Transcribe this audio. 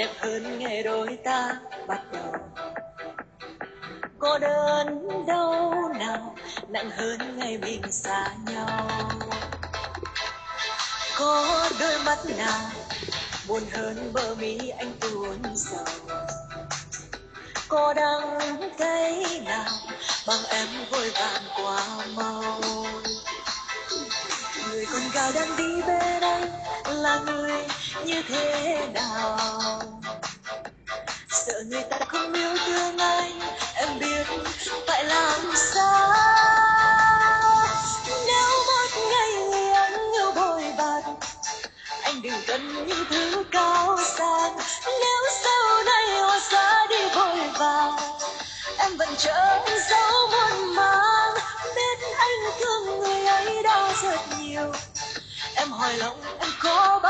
đẹp hơn ngày đôi ta bắt đầu. Có đớn đau nào nặng hơn ngày mình xa nhau. Có đôi mắt nào buồn hơn bờ mi anh tuôn sầu. Có đắng cay nào bằng em vội vàng người đang đi bên anh là người như thế nào? Sợ người ta không yêu thương anh em biết phải làm sao? Nếu một ngày người anh yêu bồi bàn, anh đừng cần những thứ cao sang. Nếu sau này họ xa đi vội vàng em vẫn chờ dấu muôn mang. biết anh thương người ấy đã rất nhiều em hỏi lòng em có